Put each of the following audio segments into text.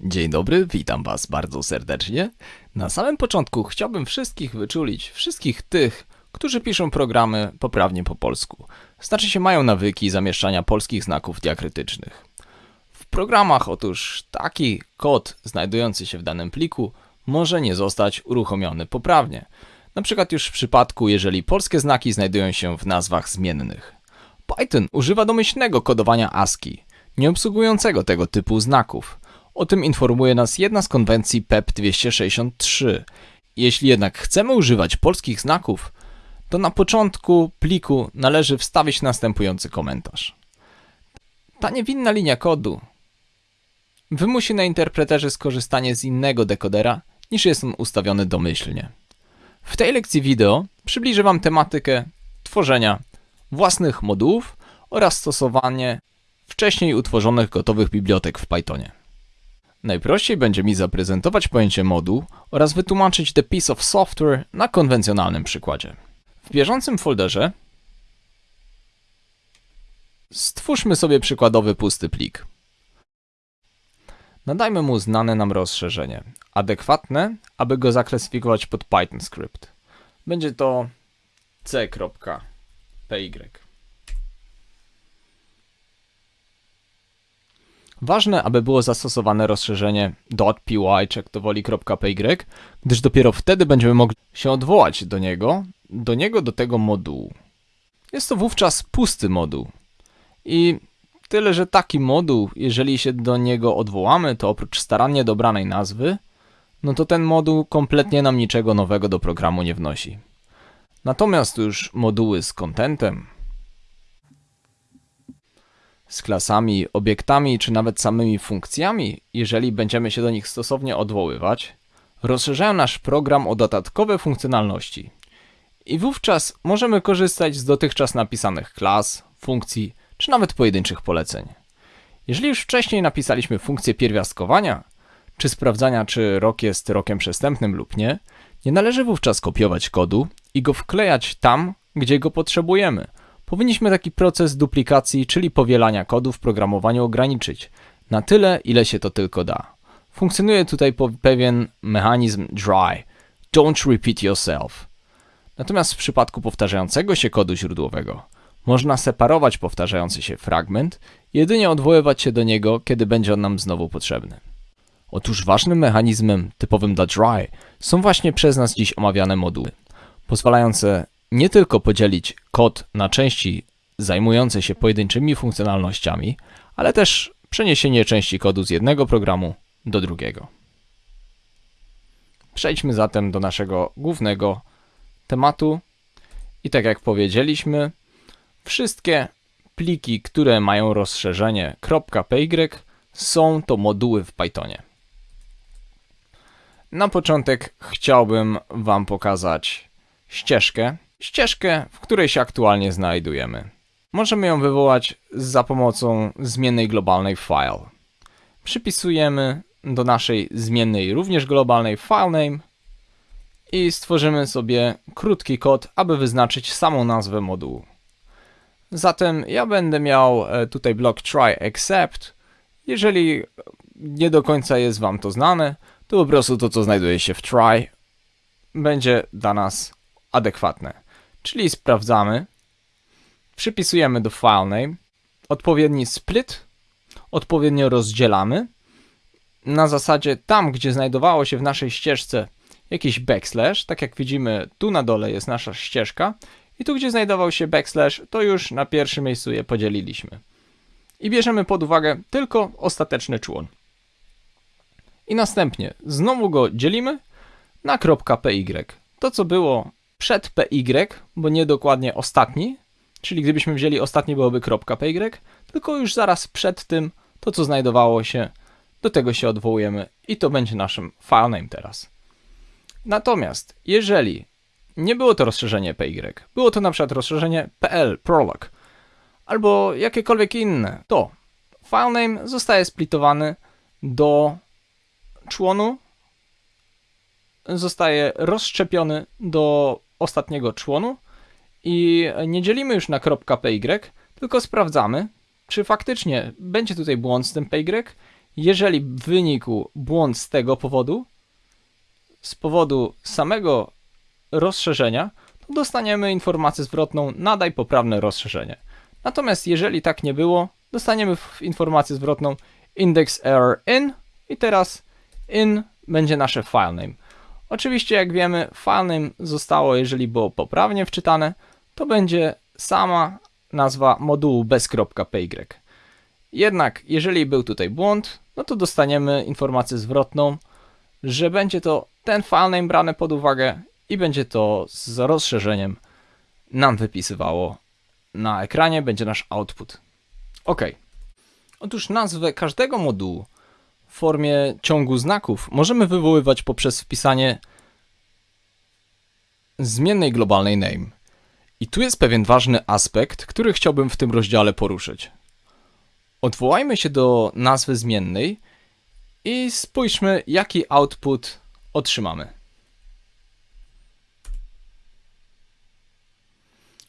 Dzień dobry, witam Was bardzo serdecznie. Na samym początku chciałbym wszystkich wyczulić, wszystkich tych, którzy piszą programy poprawnie po polsku. Znaczy się mają nawyki zamieszczania polskich znaków diakrytycznych. W programach otóż taki kod znajdujący się w danym pliku może nie zostać uruchomiony poprawnie. Na przykład już w przypadku, jeżeli polskie znaki znajdują się w nazwach zmiennych. Python używa domyślnego kodowania ASCII, nie obsługującego tego typu znaków. O tym informuje nas jedna z konwencji PEP 263. Jeśli jednak chcemy używać polskich znaków, to na początku pliku należy wstawić następujący komentarz. Ta niewinna linia kodu wymusi na interpreterze skorzystanie z innego dekodera niż jest on ustawiony domyślnie. W tej lekcji wideo przybliżę Wam tematykę tworzenia własnych modułów oraz stosowanie wcześniej utworzonych gotowych bibliotek w Pythonie. Najprościej będzie mi zaprezentować pojęcie moduł oraz wytłumaczyć the piece of software na konwencjonalnym przykładzie. W bieżącym folderze stwórzmy sobie przykładowy pusty plik. Nadajmy mu znane nam rozszerzenie, adekwatne, aby go zaklasyfikować pod Python script. Będzie to c.py. Ważne, aby było zastosowane rozszerzenie .py czy jak to woli.py, gdyż dopiero wtedy będziemy mogli się odwołać do niego, do niego, do tego modułu. Jest to wówczas pusty moduł. I tyle, że taki moduł, jeżeli się do niego odwołamy, to oprócz starannie dobranej nazwy, no to ten moduł kompletnie nam niczego nowego do programu nie wnosi. Natomiast już moduły z contentem, z klasami, obiektami czy nawet samymi funkcjami, jeżeli będziemy się do nich stosownie odwoływać, rozszerzają nasz program o dodatkowe funkcjonalności. I wówczas możemy korzystać z dotychczas napisanych klas, funkcji czy nawet pojedynczych poleceń. Jeżeli już wcześniej napisaliśmy funkcję pierwiastkowania, czy sprawdzania, czy rok jest rokiem przestępnym lub nie, nie należy wówczas kopiować kodu i go wklejać tam, gdzie go potrzebujemy – Powinniśmy taki proces duplikacji, czyli powielania kodu w programowaniu ograniczyć na tyle, ile się to tylko da. Funkcjonuje tutaj pewien mechanizm dry, don't repeat yourself. Natomiast w przypadku powtarzającego się kodu źródłowego można separować powtarzający się fragment, jedynie odwoływać się do niego, kiedy będzie on nam znowu potrzebny. Otóż ważnym mechanizmem typowym dla dry są właśnie przez nas dziś omawiane moduły, pozwalające nie tylko podzielić kod na części zajmujące się pojedynczymi funkcjonalnościami, ale też przeniesienie części kodu z jednego programu do drugiego. Przejdźmy zatem do naszego głównego tematu. I tak jak powiedzieliśmy, wszystkie pliki, które mają rozszerzenie .py są to moduły w Pythonie. Na początek chciałbym Wam pokazać ścieżkę, ścieżkę, w której się aktualnie znajdujemy. Możemy ją wywołać za pomocą zmiennej globalnej file. Przypisujemy do naszej zmiennej również globalnej filename i stworzymy sobie krótki kod, aby wyznaczyć samą nazwę modułu. Zatem ja będę miał e, tutaj blok try except. Jeżeli nie do końca jest Wam to znane, to po prostu to, co znajduje się w try, będzie dla nas adekwatne. Czyli sprawdzamy, przypisujemy do filename odpowiedni split, odpowiednio rozdzielamy. Na zasadzie tam, gdzie znajdowało się w naszej ścieżce jakiś backslash, tak jak widzimy tu na dole jest nasza ścieżka i tu gdzie znajdował się backslash, to już na pierwszym miejscu je podzieliliśmy. I bierzemy pod uwagę tylko ostateczny człon. I następnie znowu go dzielimy na .py. To co było przed PY, bo nie dokładnie ostatni, czyli gdybyśmy wzięli ostatni byłoby .py, tylko już zaraz przed tym to, co znajdowało się, do tego się odwołujemy i to będzie naszym filename teraz. Natomiast jeżeli nie było to rozszerzenie PY, było to na przykład rozszerzenie PL, prolog, albo jakiekolwiek inne, to filename zostaje splitowany do członu, zostaje rozszczepiony do ostatniego członu i nie dzielimy już na .py, tylko sprawdzamy, czy faktycznie będzie tutaj błąd z tym py. Jeżeli wynikł błąd z tego powodu, z powodu samego rozszerzenia, to dostaniemy informację zwrotną nadaj poprawne rozszerzenie. Natomiast jeżeli tak nie było, dostaniemy informację zwrotną index error in i teraz in będzie nasze filename. Oczywiście jak wiemy filename zostało, jeżeli było poprawnie wczytane, to będzie sama nazwa modułu bez .py. Jednak jeżeli był tutaj błąd, no to dostaniemy informację zwrotną, że będzie to ten filename brany pod uwagę i będzie to z rozszerzeniem nam wypisywało na ekranie, będzie nasz output. OK. Otóż nazwę każdego modułu formie ciągu znaków możemy wywoływać poprzez wpisanie zmiennej globalnej name. I tu jest pewien ważny aspekt, który chciałbym w tym rozdziale poruszyć. Odwołajmy się do nazwy zmiennej i spójrzmy, jaki output otrzymamy.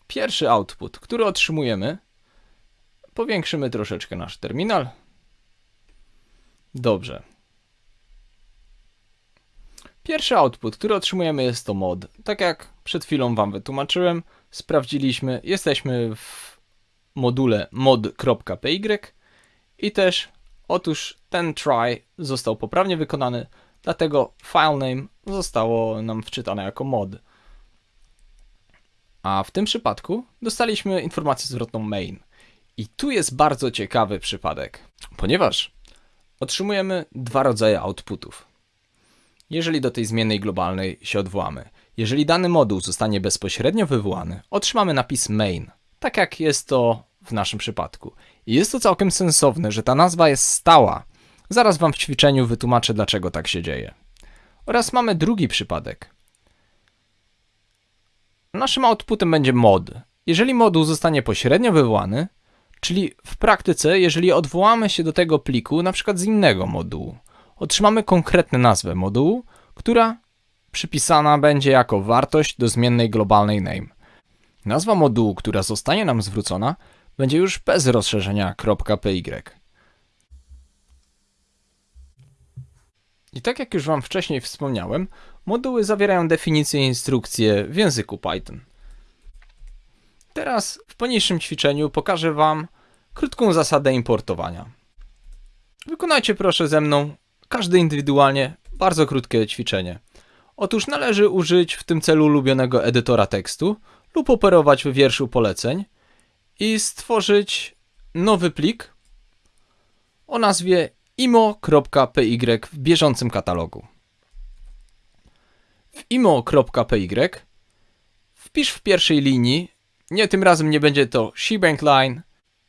Pierwszy output, który otrzymujemy, powiększymy troszeczkę nasz terminal. Dobrze. Pierwszy output, który otrzymujemy jest to mod. Tak jak przed chwilą Wam wytłumaczyłem, sprawdziliśmy, jesteśmy w module mod.py i też otóż ten try został poprawnie wykonany, dlatego filename zostało nam wczytane jako mod. A w tym przypadku dostaliśmy informację zwrotną main. I tu jest bardzo ciekawy przypadek, ponieważ otrzymujemy dwa rodzaje outputów. Jeżeli do tej zmiennej globalnej się odwołamy, jeżeli dany moduł zostanie bezpośrednio wywołany, otrzymamy napis main, tak jak jest to w naszym przypadku. I jest to całkiem sensowne, że ta nazwa jest stała. Zaraz Wam w ćwiczeniu wytłumaczę, dlaczego tak się dzieje. Oraz mamy drugi przypadek. Naszym outputem będzie mod. Jeżeli moduł zostanie pośrednio wywołany, czyli w praktyce, jeżeli odwołamy się do tego pliku, na przykład z innego modułu, otrzymamy konkretną nazwę modułu, która przypisana będzie jako wartość do zmiennej globalnej name. Nazwa modułu, która zostanie nam zwrócona, będzie już bez rozszerzenia .py. I tak jak już Wam wcześniej wspomniałem, moduły zawierają definicje i instrukcje w języku Python. Teraz w poniższym ćwiczeniu pokażę Wam krótką zasadę importowania. Wykonajcie proszę ze mną, każdy indywidualnie, bardzo krótkie ćwiczenie. Otóż należy użyć w tym celu ulubionego edytora tekstu lub operować w wierszu poleceń i stworzyć nowy plik o nazwie imo.py w bieżącym katalogu. W imo.py wpisz w pierwszej linii, nie tym razem nie będzie to shebang line,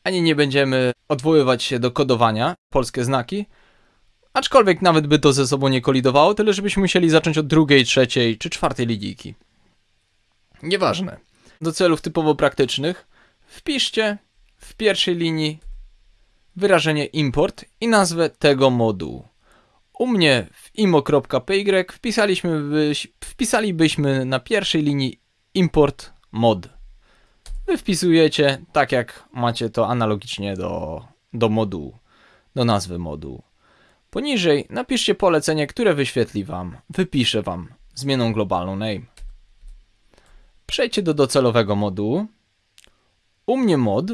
ani nie będziemy odwoływać się do kodowania, polskie znaki, aczkolwiek nawet by to ze sobą nie kolidowało, tyle żebyśmy musieli zacząć od drugiej, trzeciej czy czwartej linijki. Nieważne. Do celów typowo praktycznych wpiszcie w pierwszej linii wyrażenie import i nazwę tego modułu. U mnie w imo.py wpisaliśmy byś, wpisalibyśmy na pierwszej linii import mod. Wy wpisujecie tak jak macie to analogicznie do, do modułu, do nazwy modułu. Poniżej napiszcie polecenie, które wyświetli Wam, wypisze Wam zmianą globalną name. Przejdźcie do docelowego modułu, u mnie mod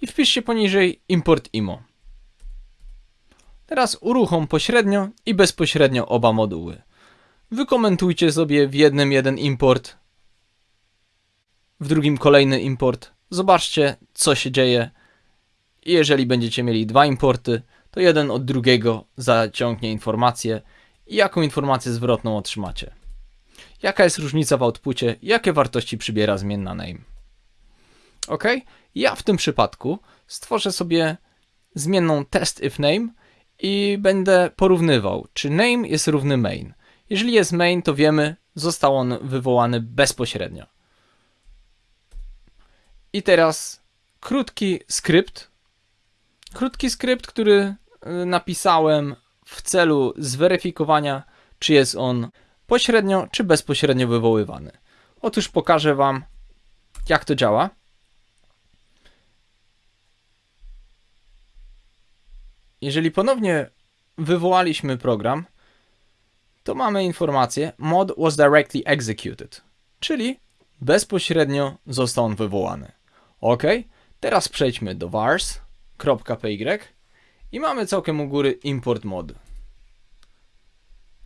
i wpiszcie poniżej import imo. Teraz uruchom pośrednio i bezpośrednio oba moduły. Wykomentujcie sobie w jednym jeden import, w drugim kolejny import. Zobaczcie, co się dzieje. Jeżeli będziecie mieli dwa importy, to jeden od drugiego zaciągnie informację i jaką informację zwrotną otrzymacie. Jaka jest różnica w outpucie, jakie wartości przybiera zmienna name. Ok? Ja w tym przypadku stworzę sobie zmienną test if name i będę porównywał, czy name jest równy main. Jeżeli jest main, to wiemy, został on wywołany bezpośrednio. I teraz krótki skrypt. Krótki skrypt, który y, napisałem w celu zweryfikowania, czy jest on pośrednio czy bezpośrednio wywoływany. Otóż pokażę Wam, jak to działa. jeżeli ponownie wywołaliśmy program, to mamy informację mod was directly executed, czyli bezpośrednio został on wywołany. Ok, teraz przejdźmy do vars.py i mamy całkiem u góry import mod.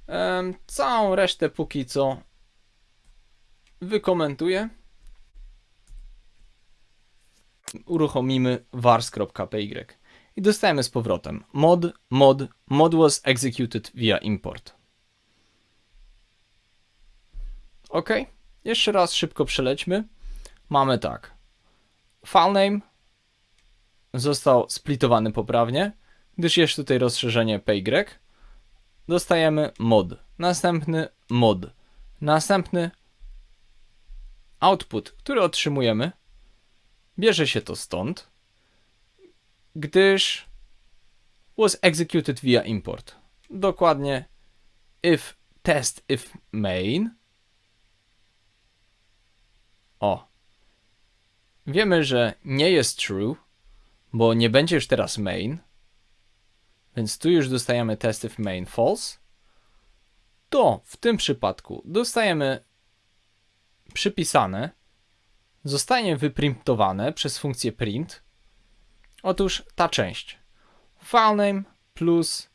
Ehm, całą resztę póki co wykomentuję. Uruchomimy vars.py i dostajemy z powrotem mod, mod, mod was executed via import. Ok, jeszcze raz szybko przelećmy. Mamy tak. Filename został splitowany poprawnie, gdyż jest tutaj rozszerzenie py. Dostajemy mod, następny mod, następny output, który otrzymujemy. Bierze się to stąd, gdyż was executed via import. Dokładnie if test if main o. Wiemy, że nie jest true, bo nie będzie już teraz main. Więc tu już dostajemy test if main false. To w tym przypadku dostajemy przypisane, zostanie wyprintowane przez funkcję print. Otóż ta część. Filename plus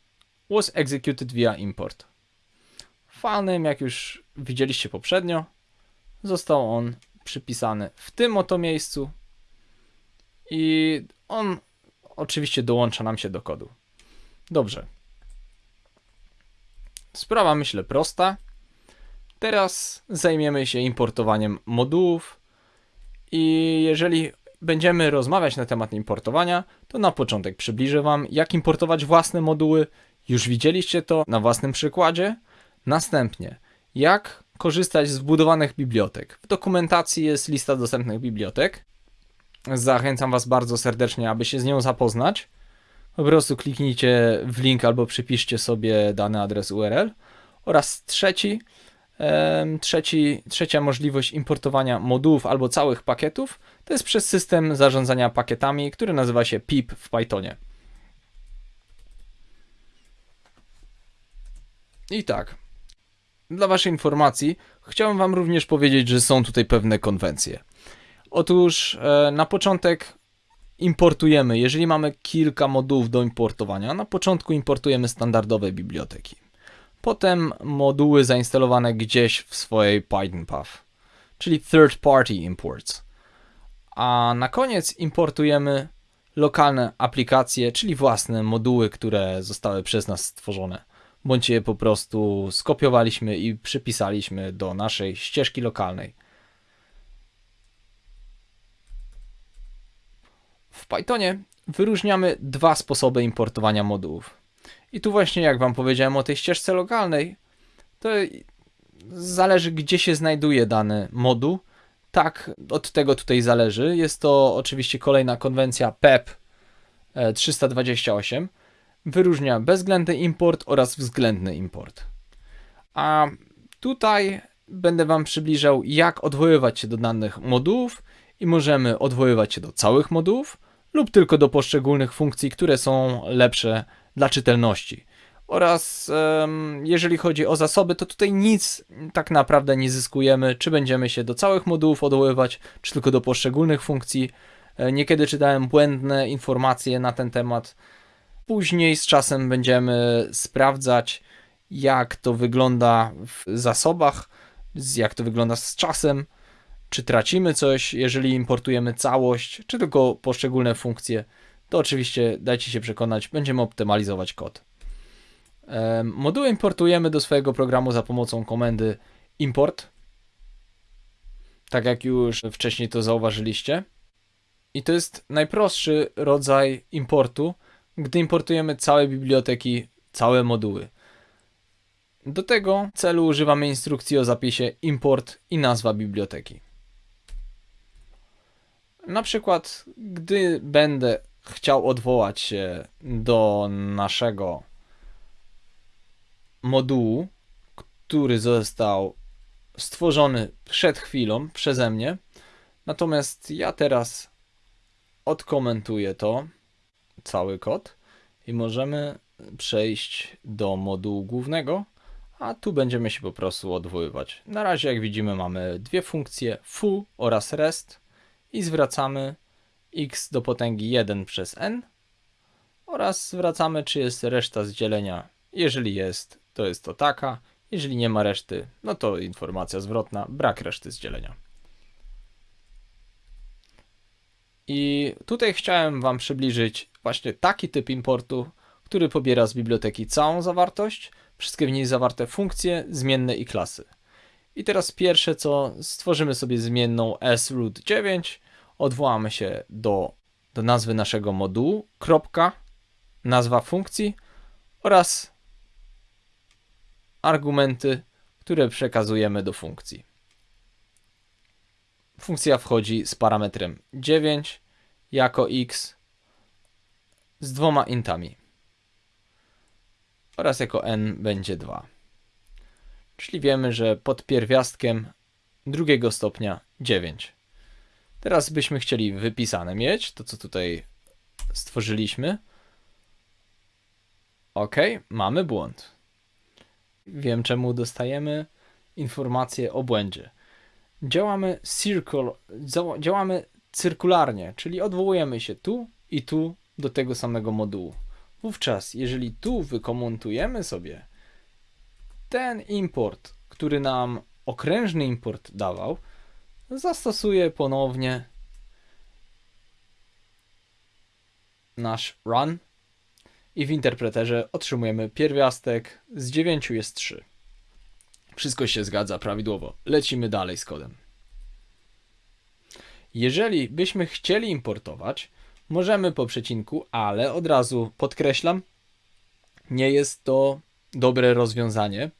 was executed via import. Filename, jak już widzieliście poprzednio, został on przypisany w tym oto miejscu i on oczywiście dołącza nam się do kodu. Dobrze. Sprawa myślę prosta. Teraz zajmiemy się importowaniem modułów i jeżeli będziemy rozmawiać na temat importowania, to na początek przybliżę Wam, jak importować własne moduły. Już widzieliście to na własnym przykładzie. Następnie, jak korzystać z wbudowanych bibliotek. W dokumentacji jest lista dostępnych bibliotek. Zachęcam Was bardzo serdecznie, aby się z nią zapoznać. Po prostu kliknijcie w link albo przypiszcie sobie dany adres URL. Oraz trzeci, trzeci, trzecia możliwość importowania modułów albo całych pakietów to jest przez system zarządzania pakietami, który nazywa się PIP w Pythonie. I tak, dla Waszej informacji, chciałem Wam również powiedzieć, że są tutaj pewne konwencje. Otóż e, na początek importujemy, jeżeli mamy kilka modułów do importowania, na początku importujemy standardowe biblioteki. Potem moduły zainstalowane gdzieś w swojej Python Path, czyli third party imports. A na koniec importujemy lokalne aplikacje, czyli własne moduły, które zostały przez nas stworzone bądź je po prostu skopiowaliśmy i przypisaliśmy do naszej ścieżki lokalnej. W Pythonie wyróżniamy dwa sposoby importowania modułów. I tu właśnie jak Wam powiedziałem o tej ścieżce lokalnej, to zależy gdzie się znajduje dany moduł. Tak, od tego tutaj zależy. Jest to oczywiście kolejna konwencja PEP 328 wyróżnia bezwzględny import oraz względny import. A tutaj będę Wam przybliżał, jak odwoływać się do danych modułów i możemy odwoływać się do całych modułów lub tylko do poszczególnych funkcji, które są lepsze dla czytelności. Oraz jeżeli chodzi o zasoby, to tutaj nic tak naprawdę nie zyskujemy, czy będziemy się do całych modułów odwoływać, czy tylko do poszczególnych funkcji. E, niekiedy czytałem błędne informacje na ten temat, Później z czasem będziemy sprawdzać, jak to wygląda w zasobach, jak to wygląda z czasem, czy tracimy coś, jeżeli importujemy całość, czy tylko poszczególne funkcje. To oczywiście dajcie się przekonać, będziemy optymalizować kod. Moduły importujemy do swojego programu za pomocą komendy import. Tak jak już wcześniej to zauważyliście. I to jest najprostszy rodzaj importu, gdy importujemy całe biblioteki, całe moduły. Do tego celu używamy instrukcji o zapisie import i nazwa biblioteki. Na przykład, gdy będę chciał odwołać się do naszego modułu, który został stworzony przed chwilą przeze mnie, natomiast ja teraz odkomentuję to cały kod i możemy przejść do modułu głównego, a tu będziemy się po prostu odwoływać. Na razie, jak widzimy, mamy dwie funkcje foo oraz rest i zwracamy x do potęgi 1 przez n oraz zwracamy, czy jest reszta z dzielenia. Jeżeli jest, to jest to taka. Jeżeli nie ma reszty, no to informacja zwrotna, brak reszty z dzielenia. I tutaj chciałem Wam przybliżyć właśnie taki typ importu, który pobiera z biblioteki całą zawartość, wszystkie w niej zawarte funkcje, zmienne i klasy. I teraz pierwsze co, stworzymy sobie zmienną sroot9, odwołamy się do, do nazwy naszego modułu, kropka, nazwa funkcji oraz argumenty, które przekazujemy do funkcji. Funkcja wchodzi z parametrem 9 jako x z dwoma intami oraz jako n będzie 2. Czyli wiemy, że pod pierwiastkiem drugiego stopnia 9. Teraz byśmy chcieli wypisane mieć, to co tutaj stworzyliśmy. Ok, mamy błąd. Wiem czemu dostajemy informację o błędzie. Działamy circle, działamy cyrkularnie, czyli odwołujemy się tu i tu do tego samego modułu. Wówczas, jeżeli tu wykomentujemy sobie ten import, który nam okrężny import dawał, zastosuję ponownie nasz run i w interpreterze otrzymujemy pierwiastek z 9 jest 3. Wszystko się zgadza prawidłowo. Lecimy dalej z kodem. Jeżeli byśmy chcieli importować, możemy po przecinku, ale od razu podkreślam, nie jest to dobre rozwiązanie,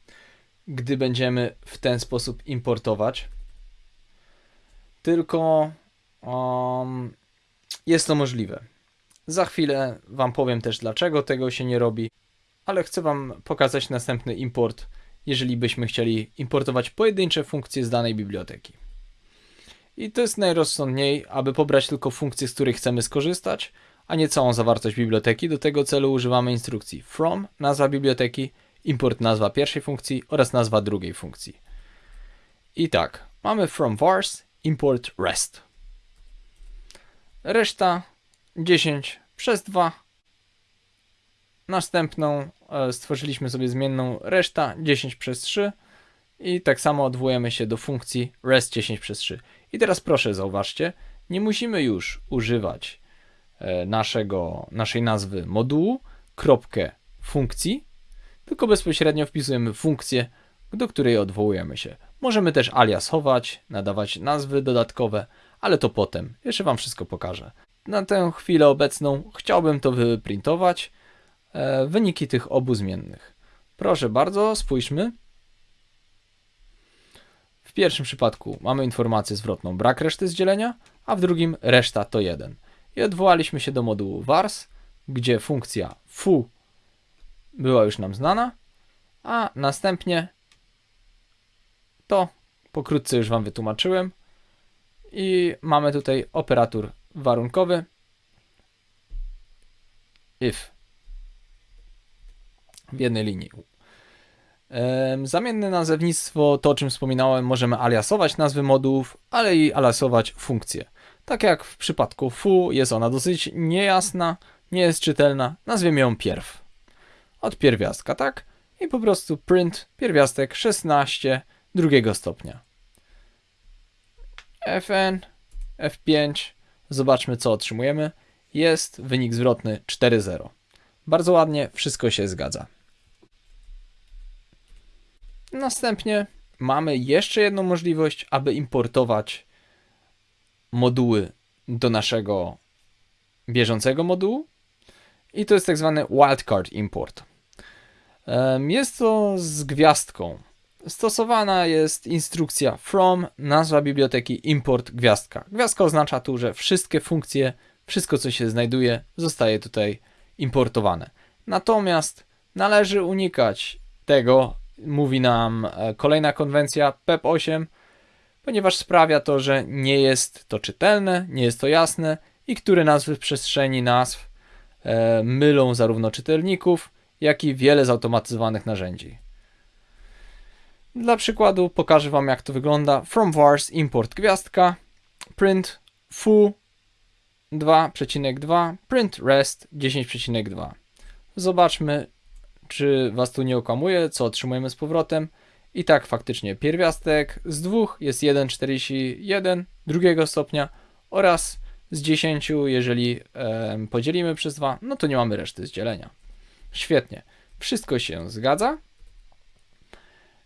gdy będziemy w ten sposób importować. Tylko um, jest to możliwe. Za chwilę Wam powiem też, dlaczego tego się nie robi, ale chcę Wam pokazać następny import, jeżeli byśmy chcieli importować pojedyncze funkcje z danej biblioteki. I to jest najrozsądniej, aby pobrać tylko funkcję, z której chcemy skorzystać, a nie całą zawartość biblioteki. Do tego celu używamy instrukcji from, nazwa biblioteki, import nazwa pierwszej funkcji oraz nazwa drugiej funkcji. I tak, mamy from vars, import rest. Reszta 10 przez 2. Następną stworzyliśmy sobie zmienną reszta 10 przez 3 i tak samo odwołujemy się do funkcji rest 10 przez 3. I teraz proszę zauważcie, nie musimy już używać e, naszego, naszej nazwy modułu, kropkę funkcji, tylko bezpośrednio wpisujemy funkcję, do której odwołujemy się. Możemy też aliasować, nadawać nazwy dodatkowe, ale to potem. Jeszcze Wam wszystko pokażę. Na tę chwilę obecną chciałbym to wyprintować, e, wyniki tych obu zmiennych. Proszę bardzo, spójrzmy. W pierwszym przypadku mamy informację zwrotną brak reszty z dzielenia, a w drugim reszta to 1. I odwołaliśmy się do modułu vars, gdzie funkcja foo była już nam znana, a następnie to pokrótce już Wam wytłumaczyłem i mamy tutaj operator warunkowy if w jednej linii. Zamienne nazewnictwo, to o czym wspominałem, możemy aliasować nazwy modułów, ale i aliasować funkcje. Tak jak w przypadku foo jest ona dosyć niejasna, nie jest czytelna, nazwiemy ją pierw. Od pierwiastka, tak? I po prostu print pierwiastek 16 drugiego stopnia. fn, f5, zobaczmy co otrzymujemy. Jest wynik zwrotny 4.0. Bardzo ładnie, wszystko się zgadza. Następnie mamy jeszcze jedną możliwość, aby importować moduły do naszego bieżącego modułu i to jest tak zwany wildcard import. Jest to z gwiazdką. Stosowana jest instrukcja from, nazwa biblioteki, import, gwiazdka. Gwiazdka oznacza tu, że wszystkie funkcje, wszystko co się znajduje, zostaje tutaj importowane. Natomiast należy unikać tego, mówi nam e, kolejna konwencja PEP 8, ponieważ sprawia to, że nie jest to czytelne, nie jest to jasne i które nazwy w przestrzeni nazw e, mylą zarówno czytelników, jak i wiele zautomatyzowanych narzędzi. Dla przykładu pokażę Wam jak to wygląda. From vars import gwiazdka, print foo 2,2, print rest 10,2. Zobaczmy, czy Was tu nie okłamuje, co otrzymujemy z powrotem. I tak faktycznie pierwiastek z dwóch jest 1,41 drugiego stopnia oraz z 10, jeżeli e, podzielimy przez 2, no to nie mamy reszty z dzielenia. Świetnie. Wszystko się zgadza.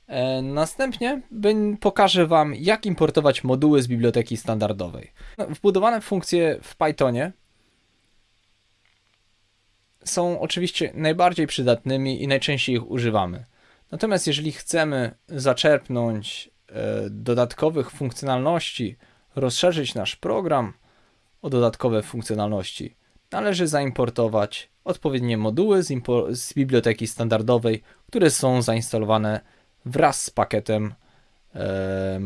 E, następnie pokażę Wam, jak importować moduły z biblioteki standardowej. No, wbudowane funkcje w Pythonie są oczywiście najbardziej przydatnymi i najczęściej ich używamy. Natomiast jeżeli chcemy zaczerpnąć e, dodatkowych funkcjonalności, rozszerzyć nasz program o dodatkowe funkcjonalności, należy zaimportować odpowiednie moduły z, z biblioteki standardowej, które są zainstalowane wraz z pakietem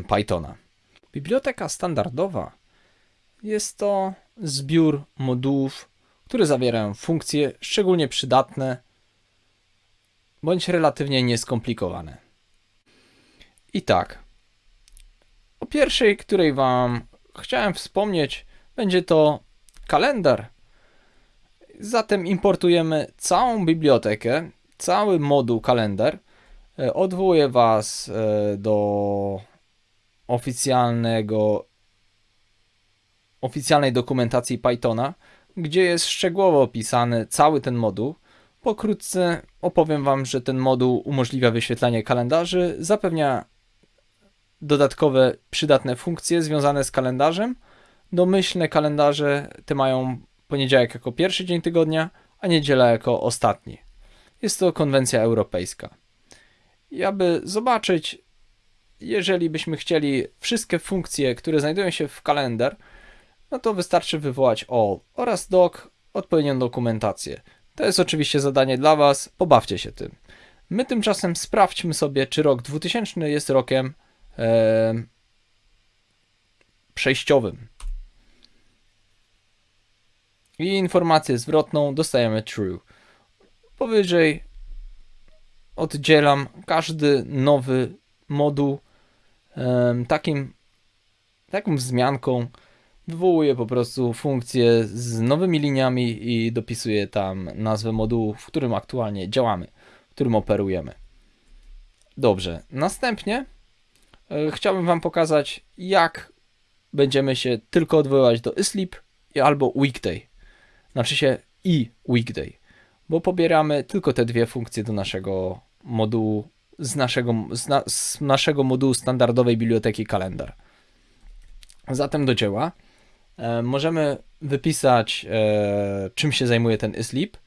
Pythona. Biblioteka standardowa jest to zbiór modułów, które zawierają funkcje szczególnie przydatne bądź relatywnie nieskomplikowane. I tak, o pierwszej, której Wam chciałem wspomnieć, będzie to kalendar. Zatem importujemy całą bibliotekę, cały moduł kalendar. E, odwołuję Was e, do oficjalnego oficjalnej dokumentacji Pythona, gdzie jest szczegółowo opisany cały ten moduł. Pokrótce opowiem Wam, że ten moduł umożliwia wyświetlanie kalendarzy, zapewnia dodatkowe przydatne funkcje związane z kalendarzem. Domyślne kalendarze te mają poniedziałek jako pierwszy dzień tygodnia, a niedziela jako ostatni. Jest to konwencja europejska. I aby zobaczyć, jeżeli byśmy chcieli wszystkie funkcje, które znajdują się w kalendar, no to wystarczy wywołać all oraz doc odpowiednią dokumentację. To jest oczywiście zadanie dla Was, pobawcie się tym. My tymczasem sprawdźmy sobie, czy rok 2000 jest rokiem e, przejściowym. I informację zwrotną dostajemy true. Powyżej oddzielam każdy nowy moduł takim, taką wzmianką, wywołuje po prostu funkcję z nowymi liniami i dopisuje tam nazwę modułu, w którym aktualnie działamy, w którym operujemy. Dobrze, następnie e, chciałbym Wam pokazać, jak będziemy się tylko odwoływać do isleep albo weekday. Znaczy się i weekday, bo pobieramy tylko te dwie funkcje do naszego modułu, z naszego, z, na, z naszego modułu standardowej biblioteki kalendar. Zatem do dzieła. E, możemy wypisać, e, czym się zajmuje ten isleep,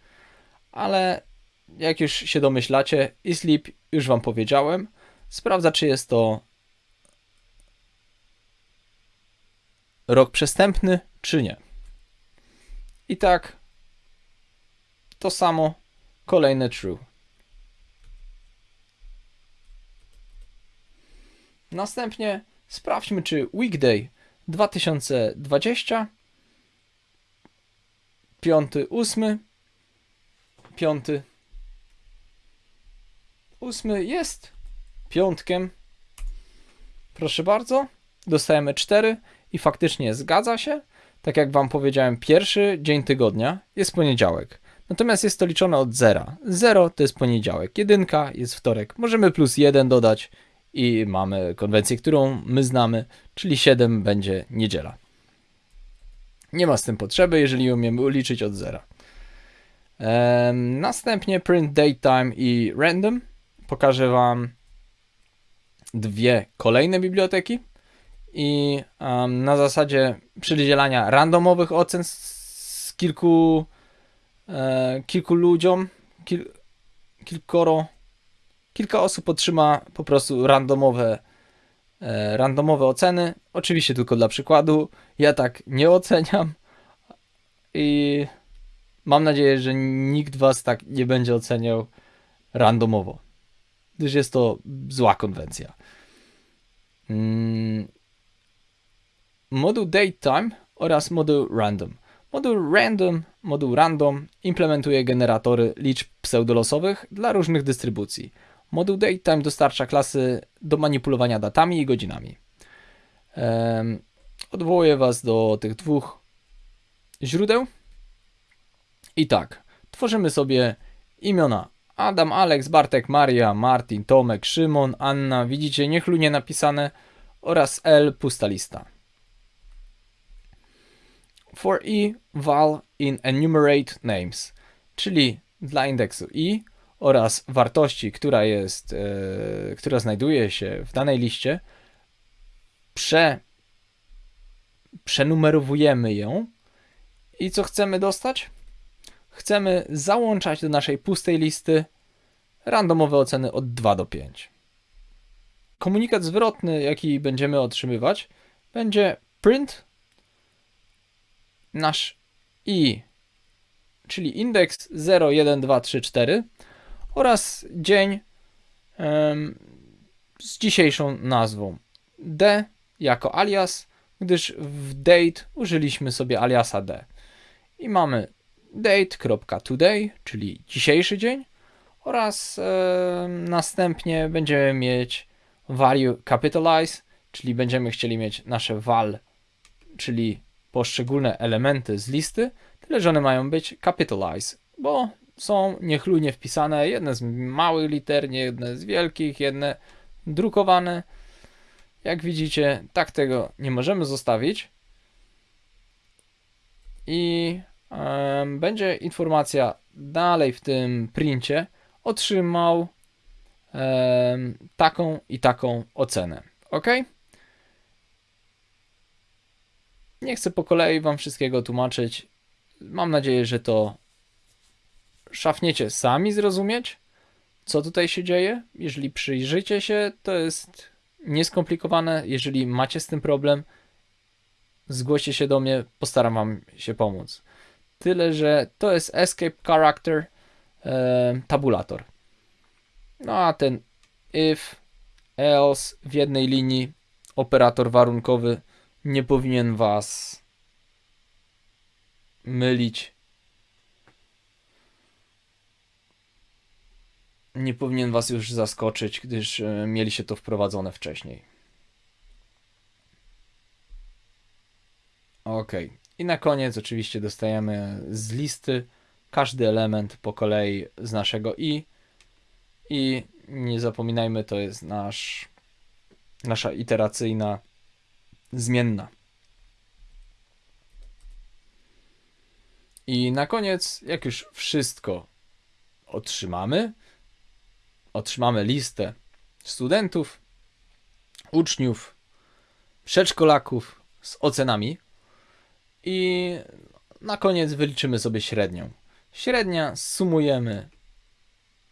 ale jak już się domyślacie, isleep już Wam powiedziałem, sprawdza, czy jest to rok przestępny, czy nie. I tak to samo, kolejne true. Następnie sprawdźmy, czy weekday 2020, piąty, ósmy, piąty, ósmy jest piątkiem. Proszę bardzo, dostajemy 4 i faktycznie zgadza się. Tak jak Wam powiedziałem, pierwszy dzień tygodnia jest poniedziałek. Natomiast jest to liczone od zera. 0 to jest poniedziałek, jedynka jest wtorek. Możemy plus 1 dodać i mamy konwencję, którą my znamy, czyli 7 będzie niedziela. Nie ma z tym potrzeby, jeżeli umiemy uliczyć od zera. następnie print datetime i random. Pokażę Wam dwie kolejne biblioteki i um, na zasadzie przydzielania randomowych ocen z kilku, e, kilku ludziom, kil, kilkoro kilka osób otrzyma po prostu randomowe, e, randomowe oceny. Oczywiście tylko dla przykładu. Ja tak nie oceniam i mam nadzieję, że nikt was tak nie będzie oceniał randomowo, gdyż jest to zła konwencja. Mm. Moduł datetime oraz moduł random. Moduł random, moduł random implementuje generatory liczb pseudolosowych dla różnych dystrybucji. Moduł datetime dostarcza klasy do manipulowania datami i godzinami. Odwołuję Was do tych dwóch źródeł. I tak, tworzymy sobie imiona Adam, Alex, Bartek, Maria, Martin, Tomek, Szymon, Anna, widzicie niechlujnie napisane oraz L pusta lista. For i val in enumerate names, czyli dla indeksu i oraz wartości, która jest, e, która znajduje się w danej liście, prze, przenumerowujemy ją i co chcemy dostać? Chcemy załączać do naszej pustej listy randomowe oceny od 2 do 5. Komunikat zwrotny, jaki będziemy otrzymywać, będzie print nasz i, czyli indeks 0, 1, 2, 3, 4 oraz dzień z dzisiejszą nazwą d jako alias, gdyż w date użyliśmy sobie aliasa d. I mamy date.today, czyli dzisiejszy dzień oraz następnie będziemy mieć value capitalize, czyli będziemy chcieli mieć nasze val, czyli poszczególne elementy z listy, tyle że one mają być capitalize, bo są niechlujnie wpisane, jedne z małych liter, nie jedne z wielkich, jedne drukowane. Jak widzicie, tak tego nie możemy zostawić. I będzie informacja dalej w tym princie otrzymał taką i taką ocenę. Ok? Nie chcę po kolei Wam wszystkiego tłumaczyć. Mam nadzieję, że to szafniecie sami zrozumieć, co tutaj się dzieje. Jeżeli przyjrzycie się, to jest nieskomplikowane. Jeżeli macie z tym problem, zgłoście się do mnie, postaram Wam się pomóc. Tyle, że to jest escape character e, tabulator. No a ten if, else w jednej linii, operator warunkowy nie powinien Was mylić. Nie powinien Was już zaskoczyć, gdyż e, mieliście to wprowadzone wcześniej. Ok. I na koniec oczywiście dostajemy z listy każdy element po kolei z naszego i. I nie zapominajmy, to jest nasz, nasza iteracyjna zmienna. I na koniec, jak już wszystko otrzymamy, otrzymamy listę studentów, uczniów, przedszkolaków z ocenami i na koniec wyliczymy sobie średnią. Średnia sumujemy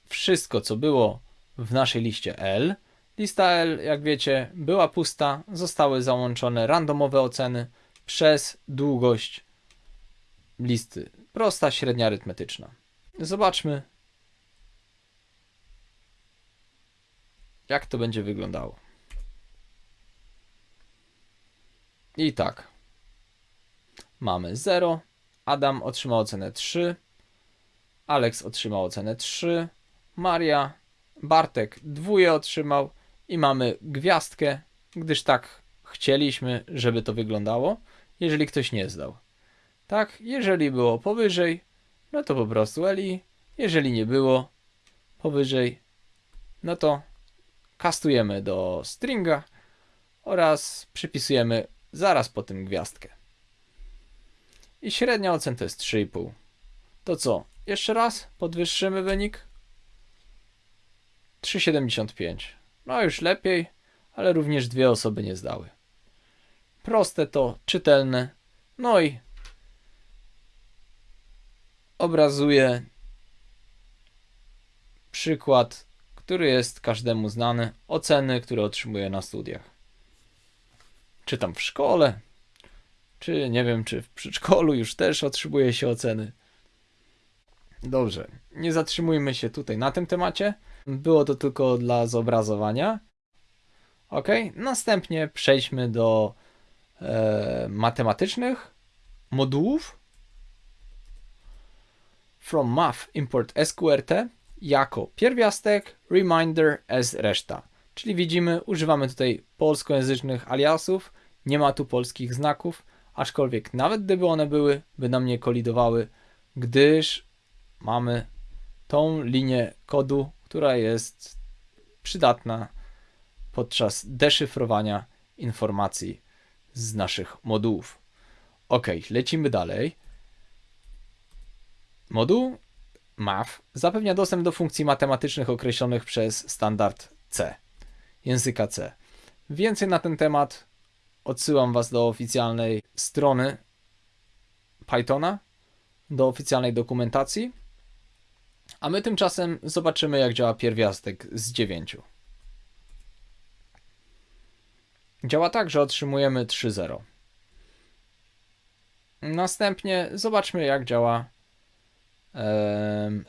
wszystko, co było w naszej liście L. Lista L, jak wiecie, była pusta, zostały załączone randomowe oceny przez długość listy. Prosta średnia arytmetyczna. Zobaczmy, jak to będzie wyglądało. I tak. Mamy 0. Adam otrzymał ocenę 3. Alex otrzymał ocenę 3. Maria, Bartek dwóje otrzymał i mamy gwiazdkę, gdyż tak chcieliśmy, żeby to wyglądało, jeżeli ktoś nie zdał. Tak, jeżeli było powyżej, no to po prostu Eli, jeżeli nie było powyżej, no to kastujemy do stringa oraz przypisujemy zaraz po tym gwiazdkę. I średnia ocen to jest 3,5. To co? Jeszcze raz podwyższymy wynik. 3,75. No już lepiej, ale również dwie osoby nie zdały. Proste to, czytelne. No i obrazuje przykład, który jest każdemu znany, oceny, które otrzymuje na studiach. Czy tam w szkole, czy nie wiem, czy w przedszkolu już też otrzymuje się oceny. Dobrze, nie zatrzymujmy się tutaj na tym temacie. Było to tylko dla zobrazowania. Ok, następnie przejdźmy do e, matematycznych modułów from math import sqrt jako pierwiastek, reminder as reszta. Czyli widzimy, używamy tutaj polskojęzycznych aliasów, nie ma tu polskich znaków, aczkolwiek nawet gdyby one były, by nam nie kolidowały, gdyż mamy tą linię kodu, która jest przydatna podczas deszyfrowania informacji z naszych modułów. Ok, lecimy dalej. Moduł math zapewnia dostęp do funkcji matematycznych określonych przez standard C, języka C. Więcej na ten temat odsyłam Was do oficjalnej strony Pythona, do oficjalnej dokumentacji. A my tymczasem zobaczymy, jak działa pierwiastek z 9. Działa tak, że otrzymujemy 3.0. Następnie zobaczmy, jak działa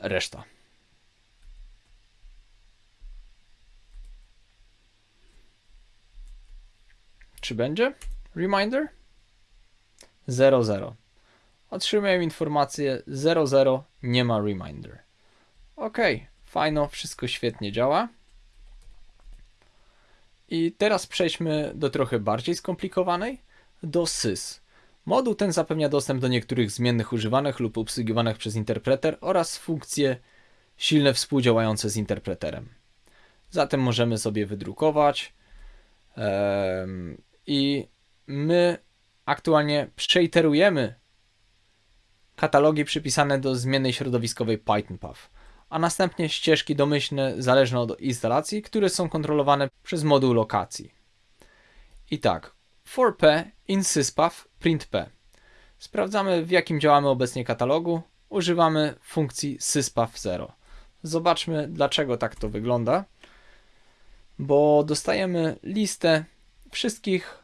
reszta. Czy będzie? Reminder? 00. Otrzymuję informację 00, nie ma reminder. Ok, fajno, wszystko świetnie działa. I teraz przejdźmy do trochę bardziej skomplikowanej, do sys. Moduł ten zapewnia dostęp do niektórych zmiennych używanych lub obsługiwanych przez interpreter oraz funkcje silne współdziałające z interpreterem. Zatem możemy sobie wydrukować i my aktualnie przeiterujemy katalogi przypisane do zmiennej środowiskowej PythonPath, a następnie ścieżki domyślne zależne od instalacji, które są kontrolowane przez moduł lokacji. I tak, for p in syspath print p. Sprawdzamy w jakim działamy obecnie katalogu. Używamy funkcji syspath0. Zobaczmy dlaczego tak to wygląda. Bo dostajemy listę wszystkich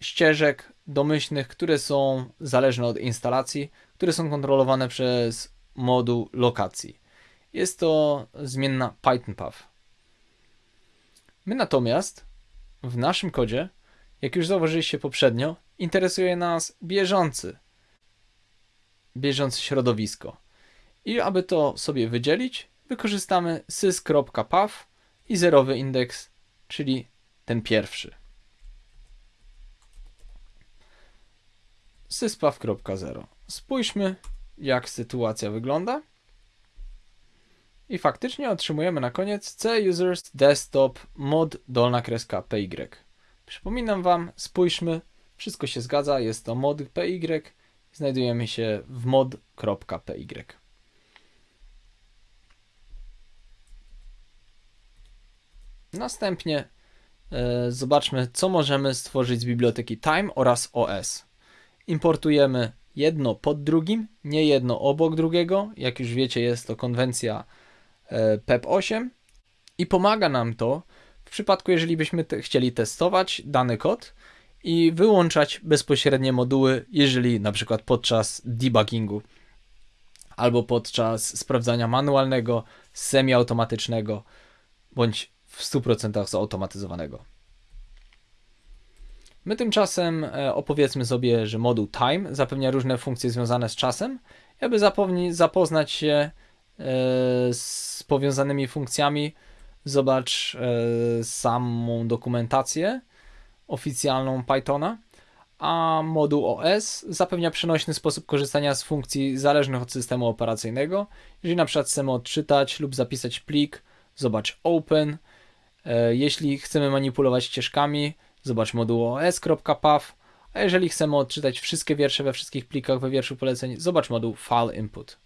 ścieżek domyślnych, które są zależne od instalacji, które są kontrolowane przez moduł lokacji. Jest to zmienna Python Path. My natomiast w naszym kodzie jak już zauważyliście poprzednio, interesuje nas bieżący, bieżące środowisko. I aby to sobie wydzielić, wykorzystamy sys.path i zerowy indeks, czyli ten pierwszy. syspath.0. Spójrzmy, jak sytuacja wygląda. I faktycznie otrzymujemy na koniec C users desktop mod dolna kreska py. Przypominam Wam, spójrzmy, wszystko się zgadza, jest to mod PY, znajdujemy się w mod.py. Następnie e, zobaczmy, co możemy stworzyć z biblioteki Time oraz OS. Importujemy jedno pod drugim, nie jedno obok drugiego. Jak już wiecie, jest to konwencja e, PEP8 i pomaga nam to w przypadku, jeżeli byśmy te, chcieli testować dany kod i wyłączać bezpośrednie moduły, jeżeli na przykład podczas debuggingu albo podczas sprawdzania manualnego, semiautomatycznego bądź w 100% zautomatyzowanego. My tymczasem e, opowiedzmy sobie, że moduł time zapewnia różne funkcje związane z czasem, aby zapoznać się z powiązanymi funkcjami zobacz e, samą dokumentację oficjalną Pythona, a moduł OS zapewnia przenośny sposób korzystania z funkcji zależnych od systemu operacyjnego. Jeżeli na przykład chcemy odczytać lub zapisać plik, zobacz open. E, jeśli chcemy manipulować ścieżkami, zobacz moduł os.path. A jeżeli chcemy odczytać wszystkie wiersze we wszystkich plikach we wierszu poleceń, zobacz moduł file input.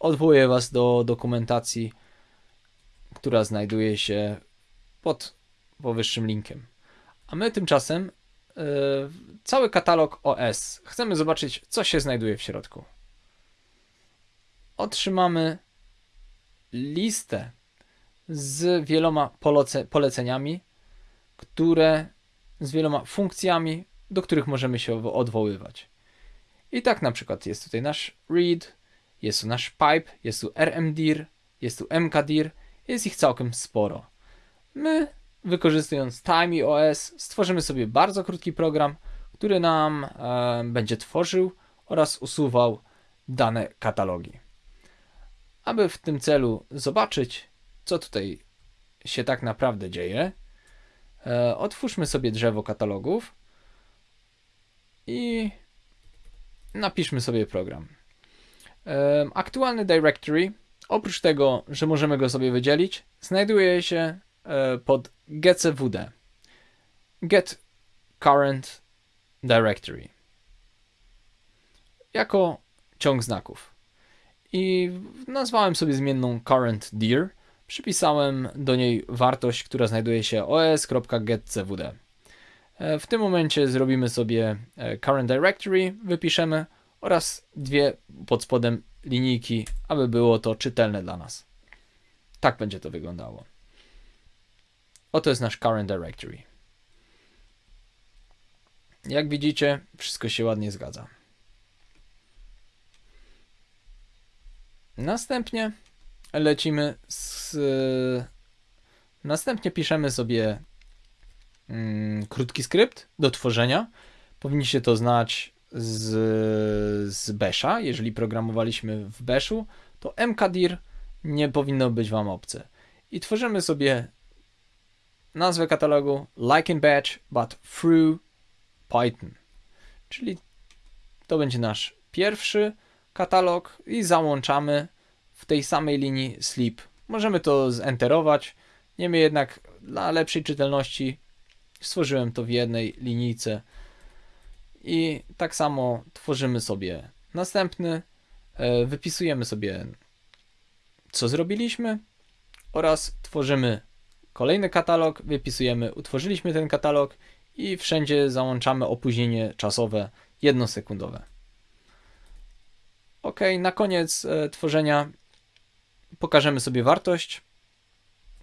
Odwołuję Was do dokumentacji która znajduje się pod powyższym linkiem. A my tymczasem yy, cały katalog OS. Chcemy zobaczyć, co się znajduje w środku. Otrzymamy listę z wieloma poleceniami, które z wieloma funkcjami, do których możemy się odwoływać. I tak na przykład jest tutaj nasz read, jest tu nasz pipe, jest tu rmdir, jest tu mkdir jest ich całkiem sporo. My, wykorzystując Time OS, stworzymy sobie bardzo krótki program, który nam e, będzie tworzył oraz usuwał dane katalogi. Aby w tym celu zobaczyć, co tutaj się tak naprawdę dzieje, e, otwórzmy sobie drzewo katalogów i napiszmy sobie program. Aktualny directory, oprócz tego, że możemy go sobie wydzielić, znajduje się e, pod getcvd. Get current directory. Jako ciąg znaków. I nazwałem sobie zmienną current dir. Przypisałem do niej wartość, która znajduje się os.getcvd. E, w tym momencie zrobimy sobie e, current directory, wypiszemy oraz dwie pod spodem linijki, aby było to czytelne dla nas. Tak będzie to wyglądało. Oto jest nasz current directory. Jak widzicie, wszystko się ładnie zgadza. Następnie lecimy z. Następnie piszemy sobie mm, krótki skrypt do tworzenia. Powinniście to znać z, z Basha. Jeżeli programowaliśmy w Bashu, to mkdir nie powinno być Wam obce. I tworzymy sobie nazwę katalogu like in batch, but through Python. Czyli to będzie nasz pierwszy katalog i załączamy w tej samej linii sleep. Możemy to zenterować, niemniej jednak dla lepszej czytelności stworzyłem to w jednej linijce i tak samo tworzymy sobie następny, e, wypisujemy sobie co zrobiliśmy oraz tworzymy kolejny katalog, wypisujemy utworzyliśmy ten katalog i wszędzie załączamy opóźnienie czasowe jednosekundowe. Ok, na koniec e, tworzenia pokażemy sobie wartość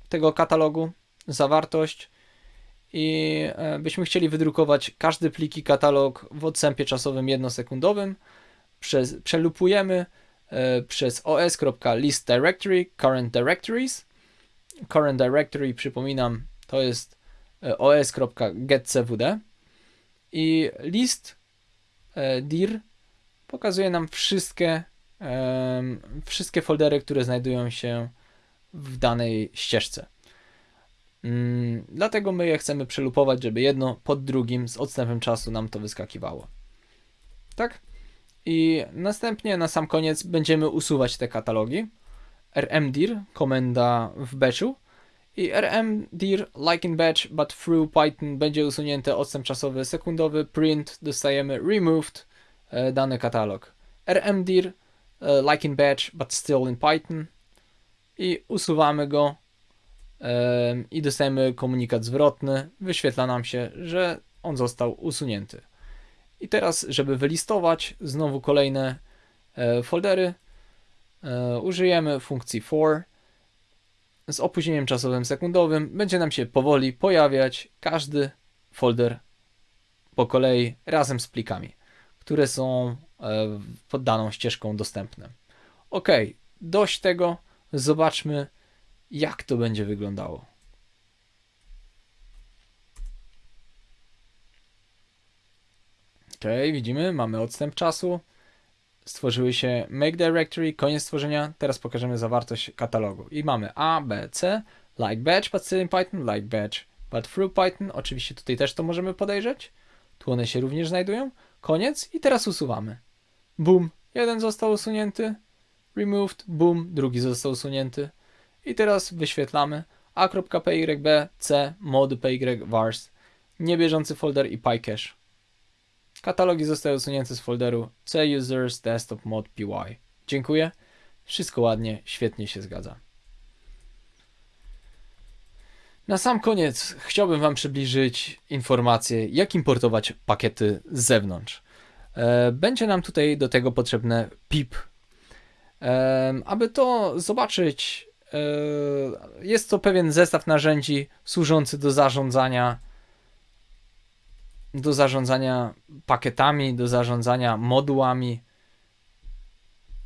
tego katalogu, zawartość i e, byśmy chcieli wydrukować każdy pliki katalog w odstępie czasowym jednosekundowym. Przez, przelupujemy e, przez os.list directory current directories. Current directory, przypominam, to jest e, os.getcvd i list dir pokazuje nam wszystkie, wszystkie foldery, które znajdują się w danej ścieżce. Mm, dlatego my je chcemy przelupować, żeby jedno pod drugim z odstępem czasu nam to wyskakiwało. Tak? I następnie na sam koniec będziemy usuwać te katalogi. rmdir, komenda w batchu i rmdir like in batch but through Python będzie usunięty odstęp czasowy sekundowy, print, dostajemy removed e, dany katalog. rmdir e, like in batch but still in Python i usuwamy go i dostajemy komunikat zwrotny, wyświetla nam się, że on został usunięty. I teraz, żeby wylistować znowu kolejne e, foldery, e, użyjemy funkcji for z opóźnieniem czasowym sekundowym. Będzie nam się powoli pojawiać każdy folder po kolei razem z plikami, które są e, pod daną ścieżką dostępne. Ok, dość tego, zobaczmy jak to będzie wyglądało. Ok, widzimy, mamy odstęp czasu. Stworzyły się make directory, koniec stworzenia. Teraz pokażemy zawartość katalogu. I mamy A, B, C, like batch, but still in Python, like batch, but through Python. Oczywiście tutaj też to możemy podejrzeć. Tu one się również znajdują. Koniec i teraz usuwamy. Boom, jeden został usunięty. Removed, boom, drugi został usunięty. I teraz wyświetlamy a.pyb c mod py vars, niebieżący folder i pycache. Katalogi zostały usunięte z folderu c users desktop mod py. Dziękuję. Wszystko ładnie, świetnie się zgadza. Na sam koniec chciałbym Wam przybliżyć informację, jak importować pakiety z zewnątrz. E, będzie nam tutaj do tego potrzebne pip. E, aby to zobaczyć, jest to pewien zestaw narzędzi służący do zarządzania do zarządzania pakietami, do zarządzania modułami,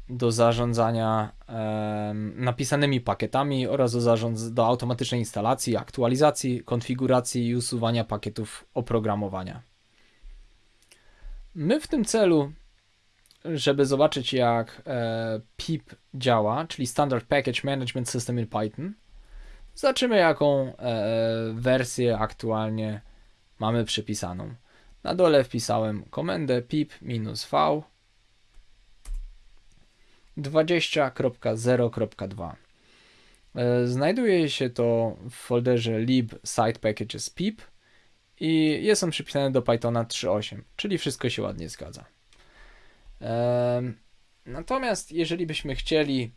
do zarządzania e, napisanymi pakietami oraz do, zarząd, do automatycznej instalacji, aktualizacji, konfiguracji i usuwania pakietów oprogramowania. My w tym celu żeby zobaczyć jak e, pip działa, czyli Standard Package Management System in Python, zobaczymy jaką e, wersję aktualnie mamy przypisaną. Na dole wpisałem komendę pip-v 20.0.2. E, Znajduje się to w folderze lib site packages pip i jest on przypisany do Pythona 3.8, czyli wszystko się ładnie zgadza. Natomiast jeżeli byśmy chcieli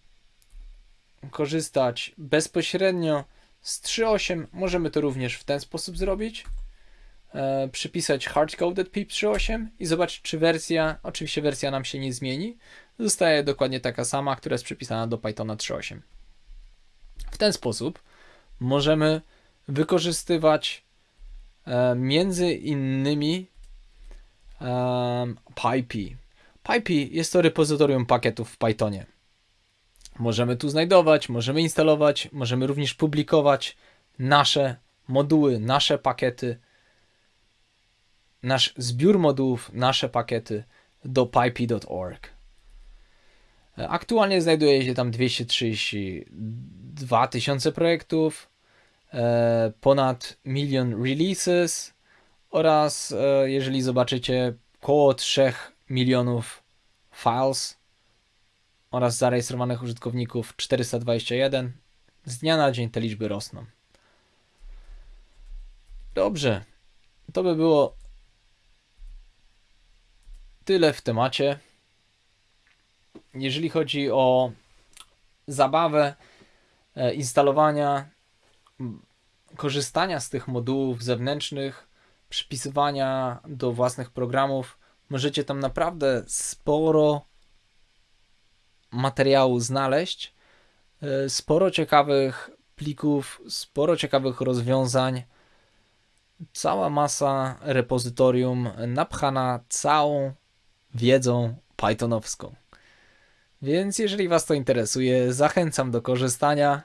korzystać bezpośrednio z 3.8, możemy to również w ten sposób zrobić. E, przypisać hardcoded pip 3.8 i zobaczyć, czy wersja, oczywiście wersja nam się nie zmieni, zostaje dokładnie taka sama, która jest przypisana do Pythona 3.8. W ten sposób możemy wykorzystywać e, między innymi PyPy. PyPy jest to repozytorium pakietów w Pythonie. Możemy tu znajdować, możemy instalować, możemy również publikować nasze moduły, nasze pakiety, nasz zbiór modułów, nasze pakiety do pyp.org. Aktualnie znajduje się tam 232 tysiące projektów, e, ponad milion releases oraz, e, jeżeli zobaczycie, około 3 milionów files oraz zarejestrowanych użytkowników 421. Z dnia na dzień te liczby rosną. Dobrze, to by było tyle w temacie. Jeżeli chodzi o zabawę e, instalowania, korzystania z tych modułów zewnętrznych, przypisywania do własnych programów, możecie tam naprawdę sporo materiału znaleźć, e, sporo ciekawych plików, sporo ciekawych rozwiązań, cała masa repozytorium napchana całą wiedzą pythonowską. Więc jeżeli Was to interesuje, zachęcam do korzystania.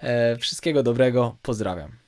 E, Wszystkiego dobrego, pozdrawiam.